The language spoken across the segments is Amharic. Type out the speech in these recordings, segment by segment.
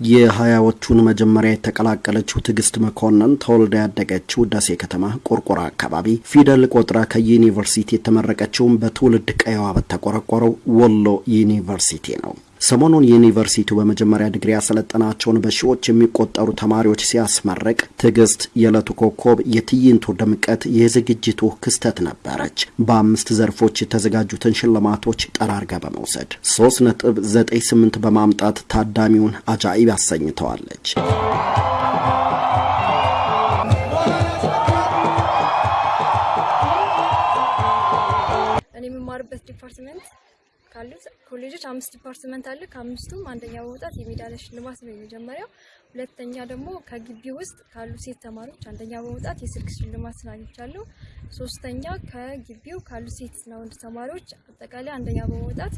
የሀያዎቹን መጀመሪያ የተቀላቀለችው ትዕግስት መኮንን ተወልዳ ያደገችው ደሴ ከተማ ቆርቆራ አካባቢ ፊደል ቆጥራ ከዩኒቨርሲቲ የተመረቀችውም በትውልድ ቀየዋ በተቆረቆረው ወሎ ዩኒቨርሲቲ ነው። ሰሞኑን ዩኒቨርሲቲው በመጀመሪያ ዲግሪ ያሰለጠናቸውን በሺዎች የሚቆጠሩ ተማሪዎች ሲያስመርቅ ትዕግስት የዕለቱ ኮከብ፣ የትዕይንቱ ድምቀት፣ የዝግጅቱ ክስተት ነበረች። በአምስት ዘርፎች የተዘጋጁትን ሽልማቶች ጠራርጋ በመውሰድ ሶስት ነጥብ ዘጠኝ ስምንት በማምጣት ታዳሚውን አጃኢብ አሰኝተዋለች። እኔ የምማርበት department ካሉት ኮሌጆች አምስት department አለ። ከአምስቱም አንደኛ በመውጣት የሜዳሊያ ሽልማት ነው የመጀመሪያው። ሁለተኛ ደግሞ ከግቢ ውስጥ ካሉ ሴት ተማሪዎች አንደኛ በመውጣት የስልክ ሽልማት አግኝቻለሁ። ሶስተኛ ከግቢው ካሉ ሴትና ወንድ ተማሪዎች አጠቃላይ አንደኛ በመውጣት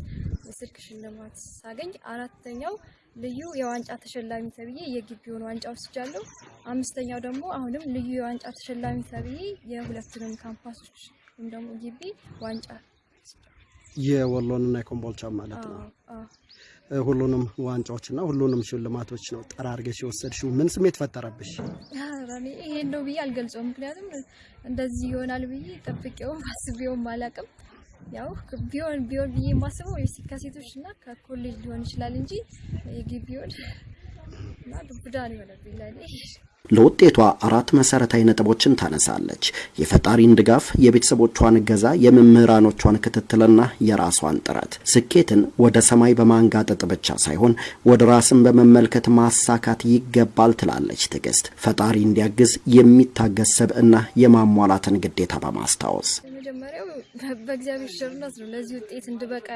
የስልክ ሽልማት ሳገኝ፣ አራተኛው ልዩ የዋንጫ ተሸላሚ ተብዬ የግቢውን ዋንጫ ወስጃለሁ። አምስተኛው ደግሞ አሁንም ልዩ የዋንጫ ተሸላሚ ተብዬ የሁለቱንም ካምፓሶች ወይም ደግሞ ግቢ ዋንጫ የወሎንና የኮምቦልቻ ማለት ነው። ሁሉንም ዋንጫዎችና ሁሉንም ሽልማቶች ነው ጠራርገሽ የወሰድሽው። ምን ስሜት ፈጠረብሽ? ይሄን ነው ብዬ አልገልጸውም። ምክንያቱም እንደዚህ ይሆናል ብዬ ጠብቄውም አስቤውም አላውቅም። ያው ቢሆን ቢሆን ብዬ የማስበው ከሴቶች እና ከኮሌጅ ሊሆን ይችላል እንጂ የግቢውን እና ዱብዳ ነው የሆነብኝ ለእኔ። ለውጤቷ አራት መሰረታዊ ነጥቦችን ታነሳለች። የፈጣሪን ድጋፍ፣ የቤተሰቦቿን እገዛ፣ የመምህራኖቿን ክትትልና የራሷን ጥረት። ስኬትን ወደ ሰማይ በማንጋጠጥ ብቻ ሳይሆን ወደ ራስን በመመልከት ማሳካት ይገባል ትላለች ትዕግስት። ፈጣሪ እንዲያግዝ የሚታገስ ሰብዕና የማሟላትን ግዴታ በማስታወስ የመጀመሪያው በእግዚአብሔር ቸርነት ነው ለዚህ ውጤት እንድበቃ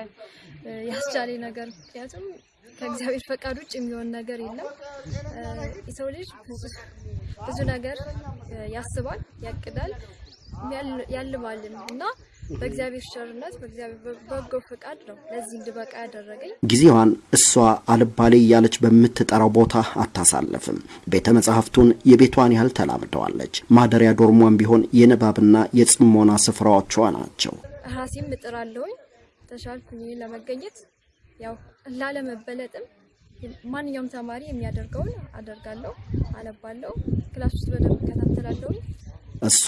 ያስቻለኝ ነገር ምክንያቱም ከእግዚአብሔር ፈቃድ ውጭ የሚሆን ነገር የለም። የሰው ልጅ ብዙ ነገር ያስባል፣ ያቅዳል፣ ያልማልን እና በእግዚአብሔር ቸርነት በእግዚአብሔር በጎ ፈቃድ ነው ለዚህ እንድበቃ ያደረገኝ። ጊዜዋን እሷ አልባሌ እያለች በምትጠራው ቦታ አታሳልፍም። ቤተ መጻሕፍቱን የቤቷን ያህል ተላምደዋለች። ማደሪያ ዶርሟን ቢሆን የንባብና የጽሞና ስፍራዎቿ ናቸው። ራሴም እጥራለሁኝ ተሻልኩኝ ለመገኘት ያው ላለመበለጥም ማንኛውም ተማሪ የሚያደርገውን አደርጋለሁ፣ አነባለሁ፣ class ውስጥ በደንብ እከታተላለሁ። እሷ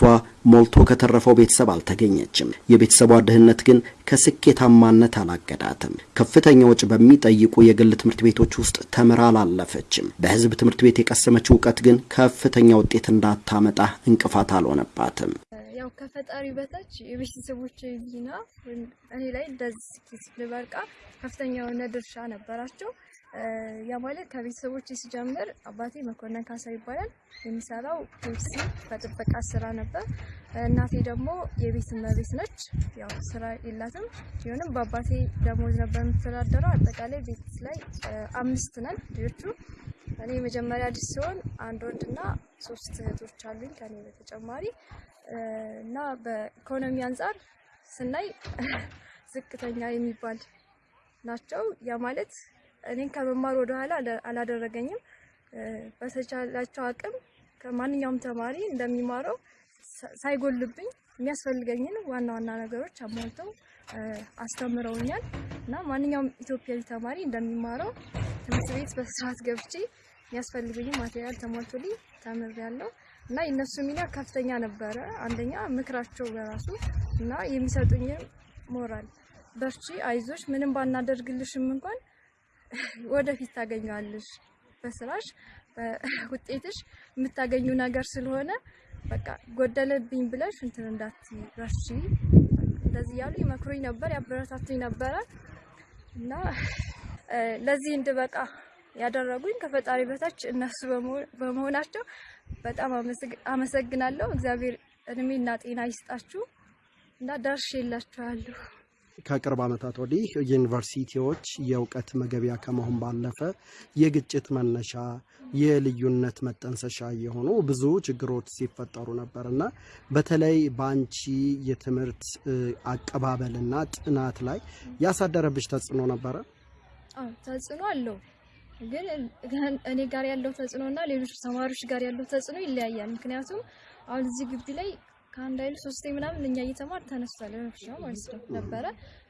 ሞልቶ ከተረፈው ቤተሰብ አልተገኘችም። የቤተሰቧ ድህነት ግን ከስኬታማነት አላገዳትም። ከፍተኛ ወጪ በሚጠይቁ የግል ትምህርት ቤቶች ውስጥ ተምራ አላለፈችም። በሕዝብ ትምህርት ቤት የቀሰመችው እውቀት ግን ከፍተኛ ውጤት እንዳታመጣ እንቅፋት አልሆነባትም። ያው ከፈጣሪ በታች የቤተሰቦች ሚና እኔ ላይ እንደዚህ ስኬት ከፍተኛ የሆነ ድርሻ ነበራቸው። ያ ማለት ከቤተሰቦች ሲጀምር አባቴ መኮንን ካሳ ይባላል። የሚሰራው ፔፕሲ በጥበቃ ስራ ነበር። እናቴ ደግሞ የቤት እመቤት ነች። ያው ስራ የላትም ቢሆንም በአባቴ ደሞዝ ነበር የምትተዳደረው። አጠቃላይ ቤት ላይ አምስት ነን ልጆቹ። እኔ የመጀመሪያ ልጅ ሲሆን አንድ ወንድና ሶስት እህቶች አሉኝ ከኔ በተጨማሪ እና በኢኮኖሚ አንጻር ስናይ ዝቅተኛ የሚባል ናቸው። ያ ማለት እኔን ከመማር ወደኋላ አላደረገኝም። በተቻላቸው አቅም ከማንኛውም ተማሪ እንደሚማረው ሳይጎልብኝ የሚያስፈልገኝን ዋና ዋና ነገሮች አሟልተው አስተምረውኛል እና ማንኛውም ኢትዮጵያዊ ተማሪ እንደሚማረው ትምህርት ቤት በስርዓት ገብቼ የሚያስፈልገኝ ማቴሪያል ተሟልቶልኝ ተምሬያለሁ እና የእነሱ ሚና ከፍተኛ ነበረ። አንደኛ ምክራቸው በራሱ እና የሚሰጡኝን ሞራል በርቺ፣ አይዞሽ፣ ምንም ባናደርግልሽም እንኳን ወደፊት ታገኘዋለሽ፣ በስራሽ በውጤትሽ የምታገኙ ነገር ስለሆነ በቃ ጎደለብኝ ብለሽ እንትን እንዳትይ፣ በርቺ፣ እንደዚህ ያሉ ይመክሩኝ ነበር፣ ያበረታቱኝ ነበረ እና ለዚህ እንድበቃ ያደረጉኝ ከፈጣሪ በታች እነሱ በመሆናቸው በጣም አመሰግናለሁ። እግዚአብሔር እድሜና ጤና ይስጣችሁ እና ደርሼላችኋለሁ። ከቅርብ ዓመታት ወዲህ ዩኒቨርሲቲዎች የእውቀት መገቢያ ከመሆን ባለፈ የግጭት መነሻ፣ የልዩነት መጠንሰሻ የሆኑ ብዙ ችግሮች ሲፈጠሩ ነበር እና በተለይ በአንቺ የትምህርት አቀባበልና ጥናት ላይ ያሳደረብሽ ተጽዕኖ ነበረ? አዎ ተጽዕኖ አለው። ግን እኔ ጋር ያለው ተጽዕኖ እና ሌሎች ተማሪዎች ጋር ያለው ተጽዕኖ ይለያያል። ምክንያቱም አሁን እዚህ ግቢ ላይ ከአንድ አይሉ ሶስቴ ምናምን እኛ እየተማር ተነስቷል ረብሻ ማለት ነው ነበረ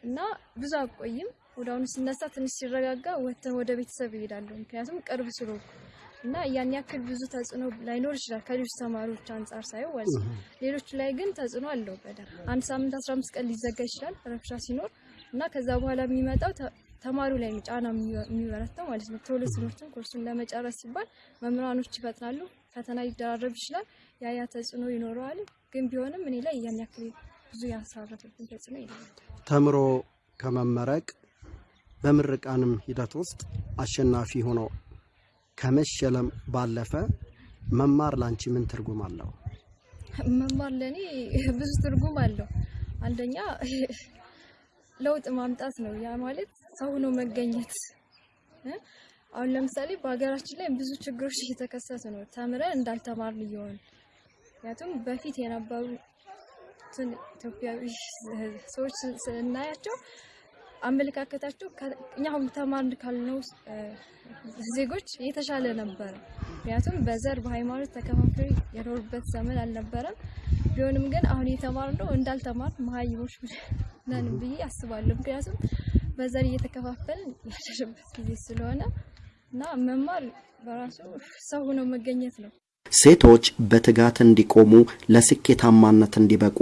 እና ብዙ አቆይም ወደ አሁኑ ስነሳ ትንሽ ሲረጋጋ ወጥተን ወደ ቤተሰብ ይሄዳሉ። ምክንያቱም ቅርብ ስለሆንኩ እና ያን ያክል ብዙ ተጽዕኖ ላይኖር ይችላል ከሌሎች ተማሪዎች አንጻር ማለት ነው። ሌሎች ላይ ግን ተጽዕኖ አለው በደንብ አንድ ሳምንት 15 ቀን ሊዘጋ ይችላል ረብሻ ሲኖር እና ከዛ በኋላ የሚመጣው ተማሪው ላይ ጫና የሚበረታው ማለት ነው። ቶሎ ትምህርቱን ኮርሱን ለመጨረስ ሲባል መምህራኖች ይፈጥናሉ፣ ፈተና ሊደራረብ ይችላል። ያ ያ ተጽዕኖ ይኖረዋል። ግን ቢሆንም እኔ ላይ ያን ያክል ብዙ ያሳረፈብኝ ተጽዕኖ የለም። ተምሮ ከመመረቅ በምርቃንም ሂደት ውስጥ አሸናፊ ሆኖ ከመሸለም ባለፈ መማር ላንቺ ምን ትርጉም አለው? መማር ለእኔ ብዙ ትርጉም አለው። አንደኛ ለውጥ ማምጣት ነው። ያ ማለት ሰው ሆኖ መገኘት። አሁን ለምሳሌ በሀገራችን ላይ ብዙ ችግሮች እየተከሰቱ ነው፣ ተምረን እንዳልተማርን እየሆኑ ምክንያቱም በፊት የነበሩ ኢትዮጵያዊ ሰዎች ስናያቸው አመለካከታቸው እኛ አሁን ተማርን ካልነው ዜጎች የተሻለ ነበረ። ምክንያቱም በዘር በሃይማኖት ተከፋፍለው የኖሩበት ዘመን አልነበረም። ቢሆንም ግን አሁን የተማርነው እንዳልተማር መሀይሞች ነን ብዬ አስባለሁ። ምክንያቱም በዘር እየተከፋፈልን ያለንበት ጊዜ ስለሆነ እና መማር በራሱ ሰው ሆኖ መገኘት ነው። ሴቶች በትጋት እንዲቆሙ ለስኬታማነት እንዲበቁ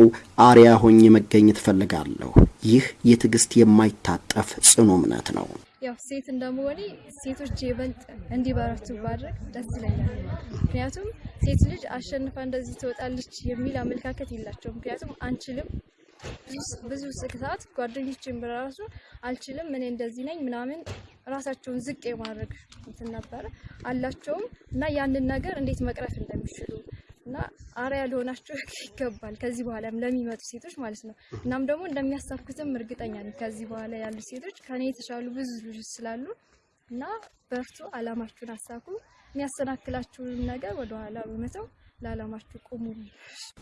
አርያ ሆኜ መገኘት እፈልጋለሁ። ይህ የትዕግስት የማይታጠፍ ጽኑ እምነት ነው። ያው ሴት እንደመሆኔ ሴቶች ይበልጥ እንዲበረቱ ባድረግ ደስ ይለኛል። ምክንያቱም ሴት ልጅ አሸንፋ እንደዚህ ትወጣለች የሚል አመለካከት የላቸውም። ምክንያቱም አንችልም ብዙ ስክታት ጓደኞችን በራሱ አልችልም፣ እኔ እንደዚህ ነኝ ምናምን ራሳቸውን ዝቅ የማድረግ እንትን ነበረ አላቸውም እና ያንን ነገር እንዴት መቅረፍ እንደሚችሉ እና አርያ ሊሆናቸው ይገባል ከዚህ በኋላም ለሚመጡ ሴቶች ማለት ነው። እናም ደግሞ እንደሚያሳኩትም እርግጠኛ ነኝ። ከዚህ በኋላ ያሉ ሴቶች ከኔ የተሻሉ ብዙ ልጆች ስላሉ እና በርቱ፣ አላማችሁን አሳኩ። የሚያሰናክላችሁን ነገር ወደኋላ በመተው ለዓላማችሁ ቁሙ።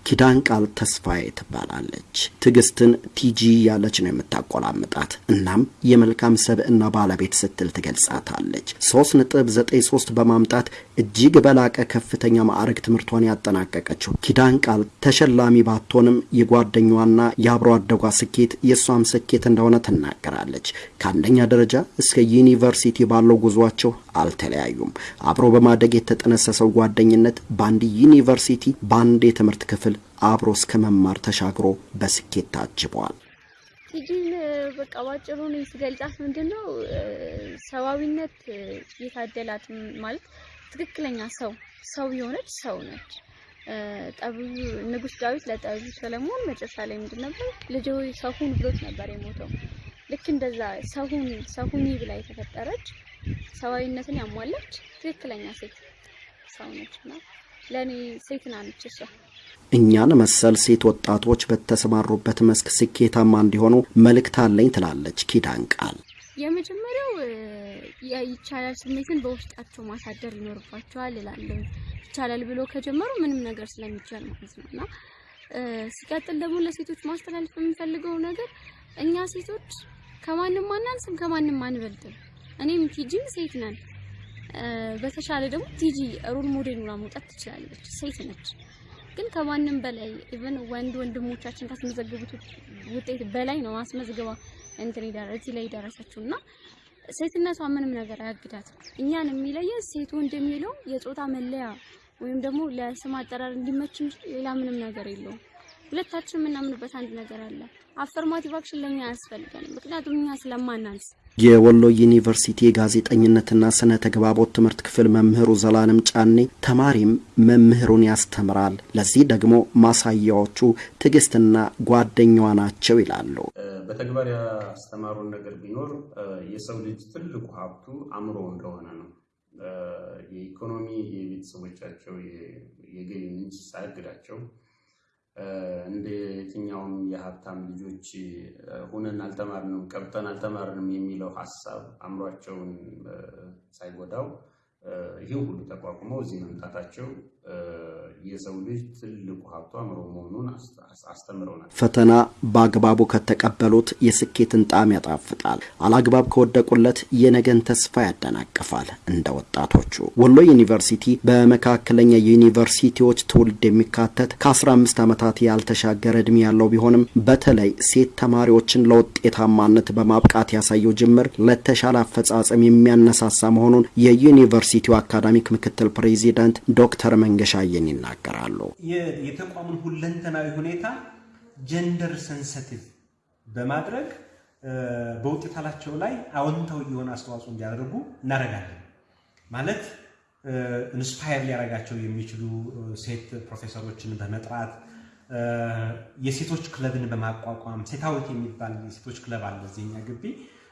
ኪዳን ቃል ተስፋዬ ትባላለች። ትዕግስትን ቲጂ ያለች ነው የምታቆላምጣት። እናም የመልካም ሰብዕና ባለቤት ስትል ትገልጻታለች። ሶስት ነጥብ ዘጠኝ ሶስት በማምጣት እጅግ በላቀ ከፍተኛ ማዕረግ ትምህርቷን ያጠናቀቀችው ኪዳን ቃል ተሸላሚ ባትሆንም የጓደኛዋና የአብሮ አደጓ ስኬት የእሷም ስኬት እንደሆነ ትናገራለች። ከአንደኛ ደረጃ እስከ ዩኒቨርሲቲ ባለው ጉዟቸው አልተለያዩም። አብሮ በማደግ የተጠነሰሰው ጓደኝነት በአንድ ዩኒቨርሲቲ በአንድ የትምህርት ክፍል አብሮ እስከ መማር ተሻግሮ በስኬት ታጅበዋል። ቲጂን በቃ ባጭሩ ነው ስገልጻት ምንድን ነው ሰብአዊነት የታደላት ማለት ትክክለኛ ሰው ሰው የሆነች ሰው ነች። ጠቢቡ ንጉሥ ዳዊት ለጠቢቡ ሰለሞን መጨረሻ ላይ ምንድን ነበር ልጅ ሰው ብሎት ነበር የሞተው። ልክ እንደዛ ሰው ሁን ብላ የተፈጠረች ሰብአዊነትን ያሟላች ትክክለኛ ሴት ሰው ነች እና ለእኔ ሴት ናነች እሷ። እኛን መሰል ሴት ወጣቶች በተሰማሩበት መስክ ስኬታማ እንዲሆኑ መልእክት አለኝ ትላለች ኪዳን ቃል። የመጀመሪያው ይቻላል ስሜትን በውስጣቸው ማሳደር ይኖርባቸዋል እላለሁ። ይቻላል ብሎ ከጀመሩ ምንም ነገር ስለሚቻል ማለት ነው እና ሲቀጥል ደግሞ ለሴቶች ማስተላለፍ የምንፈልገው ነገር እኛ ሴቶች ከማንም አናንስም፣ ከማንም አንበልጥም። እኔም ቲጂም ሴት ነን። በተሻለ ደግሞ ቲጂ role model ሆና መውጣት ትችላለች። ሴት ነች። ግን ከማንም በላይ even ወንድ ወንድሞቻችን ካስመዘገቡት ውጤት በላይ ነው አስመዝግባ እንትን እዚህ ላይ ደረሰችው እና ሴትነቷ ምንም ነገር አያግዳትም። እኛን የሚለየን ሴት ወንድ የጾታ መለያ ወይም ደግሞ ለስም አጠራር እንዲመች እንጂ ሌላ ምንም ነገር የለውም። ሁለታችን የምናምንበት አንድ ነገር አለ። affirmative action ለኛ አያስፈልገንም፣ ምክንያቱም እኛ ስለማናንስ የወሎ ዩኒቨርሲቲ የጋዜጠኝነትና ስነ ተግባቦት ትምህርት ክፍል መምህሩ ዘላለም ጫኔ ተማሪም መምህሩን ያስተምራል፣ ለዚህ ደግሞ ማሳያዎቹ ትዕግስትና ጓደኛዋ ናቸው ይላሉ። በተግባር ያስተማሩን ነገር ቢኖር የሰው ልጅ ትልቁ ሀብቱ አእምሮ እንደሆነ ነው። የኢኮኖሚ የቤተሰቦቻቸው የገቢ ምንጭ ሳያግዳቸው እንደ የትኛውም የሀብታም ልጆች ሁነን አልተማርንም ቀብጠን አልተማርንም የሚለው ሀሳብ አእምሯቸውን ሳይጎዳው ይህን ሁሉ ተቋቁመው እዚህ መምጣታቸው የሰው ልጅ ትልቁ ሀብቱ አእምሮ መሆኑን አስተምረውናል። ፈተና በአግባቡ ከተቀበሉት የስኬትን ጣዕም ያጣፍጣል፣ አላግባብ ከወደቁለት የነገን ተስፋ ያደናቅፋል። እንደ ወጣቶቹ ወሎ ዩኒቨርሲቲ በመካከለኛ ዩኒቨርሲቲዎች ትውልድ የሚካተት ከ15 ዓመታት ያልተሻገረ ዕድሜ ያለው ቢሆንም በተለይ ሴት ተማሪዎችን ለውጤታማነት በማብቃት ያሳየው ጅምር ለተሻለ አፈጻጸም የሚያነሳሳ መሆኑን የዩኒቨርሲቲው አካዳሚክ ምክትል ፕሬዚዳንት ዶክተር መንገሻ አየን ይናገራሉ። የተቋሙን ሁለንተናዊ ሁኔታ gender sensitive በማድረግ በውጤታቸው ላይ አዎንታዊ የሆነ አስተዋጽኦ እንዲያደርጉ እናደርጋለን። ማለት inspire ሊያደርጋቸው የሚችሉ ሴት ፕሮፌሰሮችን በመጥራት የሴቶች ክለብን በማቋቋም ሴታዊት የሚባል የሴቶች ክለብ አለ እዚህኛ ግቢ።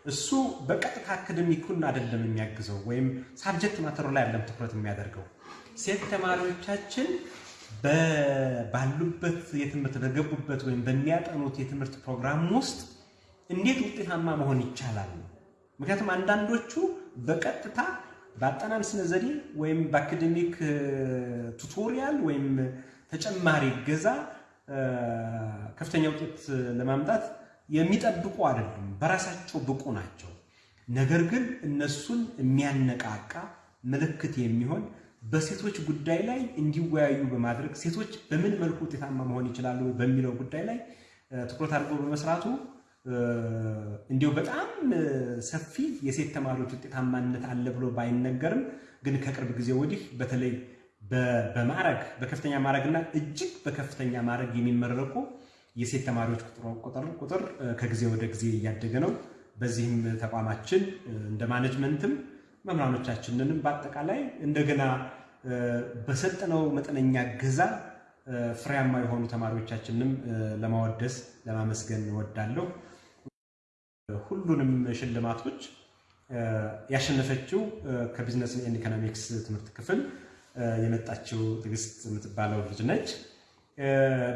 እሱ በቀጥታ academic ኡን አይደለም የሚያግዘው ወይም subject matter ኡ ላይ አይደለም ትኩረት የሚያደርገው ሴት ተማሪዎቻችን ባሉበት የትምህርት በገቡበት ወይም በሚያጠኑት የትምህርት ፕሮግራም ውስጥ እንዴት ውጤታማ መሆን ይቻላል ምክንያቱም አንዳንዶቹ በቀጥታ በአጠናን ስነ ዘዴ ወይም በ academic tutorial ወይም ተጨማሪ እገዛ ከፍተኛ ውጤት ለማምጣት የሚጠብቁ አይደሉም። በራሳቸው ብቁ ናቸው። ነገር ግን እነሱን የሚያነቃቃ ምልክት የሚሆን በሴቶች ጉዳይ ላይ እንዲወያዩ በማድረግ ሴቶች በምን መልኩ ውጤታማ መሆን ይችላሉ በሚለው ጉዳይ ላይ ትኩረት አድርጎ በመስራቱ እንዲሁ በጣም ሰፊ የሴት ተማሪዎች ውጤታማነት አለ ብሎ ባይነገርም ግን ከቅርብ ጊዜ ወዲህ በተለይ በማዕረግ በከፍተኛ ማዕረግና እጅግ በከፍተኛ ማዕረግ የሚመረቁ የሴት ተማሪዎች ቁጥር ከጊዜ ወደ ጊዜ እያደገ ነው። በዚህም ተቋማችን እንደ management ም መምህራኖቻችንንም በአጠቃላይ እንደገና በሰጠነው መጠነኛ እገዛ ፍሬያማ የሆኑ ተማሪዎቻችንንም ለማወደስ ለማመስገን እወዳለሁ። ሁሉንም ሽልማቶች ያሸነፈችው ከ business and economics ትምህርት ክፍል የመጣችው ትዕግስት የምትባለው ልጅ ነች።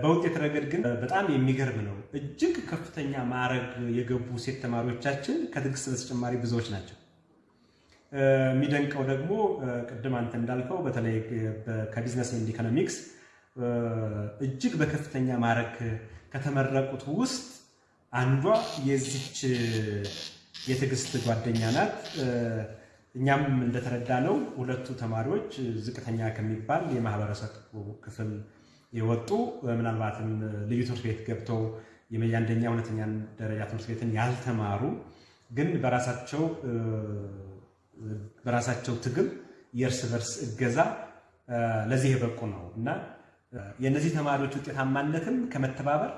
በውጤት ረገድ ግን በጣም የሚገርም ነው። እጅግ ከፍተኛ ማዕረግ የገቡ ሴት ተማሪዎቻችን ከትዕግስት በተጨማሪ ብዙዎች ናቸው። የሚደንቀው ደግሞ ቅድም አንተ እንዳልከው በተለይ ከ Business and Economics እጅግ በከፍተኛ ማዕረግ ከተመረቁት ውስጥ አንዷ የዚች የትዕግስት ጓደኛ ናት። እኛም እንደተረዳነው ሁለቱ ተማሪዎች ዝቅተኛ ከሚባል የማህበረሰብ ክፍል የወጡ ምናልባትም ልዩ ትምህርት ቤት ገብተው የአንደኛ ሁለተኛ ደረጃ ትምህርት ቤትን ያልተማሩ ግን በራሳቸው በራሳቸው ትግል የእርስ በርስ እገዛ ለዚህ የበቁ ነው እና የእነዚህ ተማሪዎች ውጤታማነትም ከመተባበር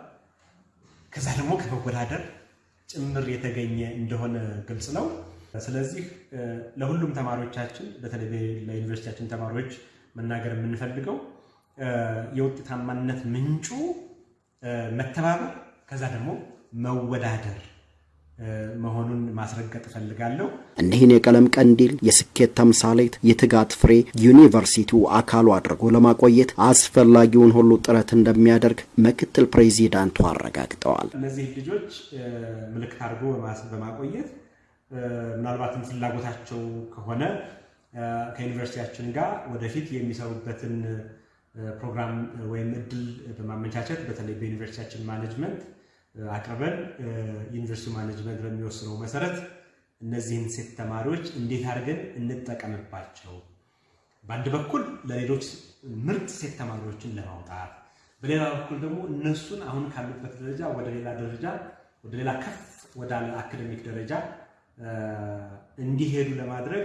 ከዛ ደግሞ ከመወዳደር ጭምር የተገኘ እንደሆነ ግልጽ ነው። ስለዚህ ለሁሉም ተማሪዎቻችን በተለይ ለዩኒቨርሲቲያችን ተማሪዎች መናገር የምንፈልገው የውጤታማነት ምንጩ መተባበር ከዛ ደግሞ መወዳደር መሆኑን ማስረገጥ እፈልጋለሁ። እኒህን የቀለም ቀንዲል የስኬት ተምሳሌት የትጋት ፍሬ ዩኒቨርሲቲው አካሉ አድርጎ ለማቆየት አስፈላጊውን ሁሉ ጥረት እንደሚያደርግ ምክትል ፕሬዚዳንቱ አረጋግጠዋል። እነዚህ ልጆች ምልክት አድርጎ በማቆየት ምናልባትም ፍላጎታቸው ከሆነ ከዩኒቨርሲቲያችን ጋር ወደፊት የሚሰሩበትን ፕሮግራም ወይም እድል በማመቻቸት በተለይ በዩኒቨርሲቲያችን management አቅርበን ዩኒቨርሲቲ management በሚወስነው መሰረት እነዚህን ሴት ተማሪዎች እንዴት አድርገን እንጠቀምባቸው፣ በአንድ በኩል ለሌሎች ምርጥ ሴት ተማሪዎችን ለማውጣት፣ በሌላ በኩል ደግሞ እነሱን አሁን ካሉበት ደረጃ ወደ ሌላ ደረጃ ወደ ሌላ ከፍ ወዳለ academic ደረጃ እንዲሄዱ ለማድረግ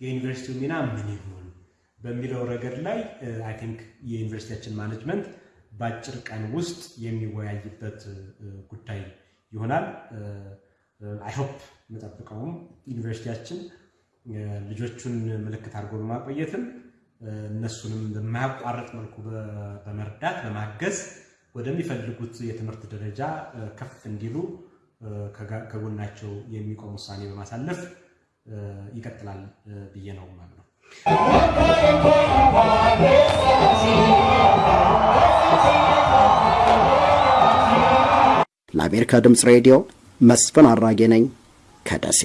የዩኒቨርሲቲው ሚና ምን ይሆን በሚለው ረገድ ላይ I think የዩኒቨርሲቲያችን management በአጭር ቀን ውስጥ የሚወያይበት ጉዳይ ይሆናል። I hope የምጠብቀውም ዩኒቨርሲቲያችን ልጆቹን ምልክት አድርጎ በማቆየትም እነሱንም በማያቋርጥ መልኩ በመርዳት በማገዝ ወደሚፈልጉት የትምህርት ደረጃ ከፍ እንዲሉ ከጎናቸው የሚቆም ውሳኔ በማሳለፍ ይቀጥላል ብዬ ነው ማለት ነው። ለአሜሪካ ድምፅ ሬዲዮ መስፍን አራጌ ነኝ ከደሴ።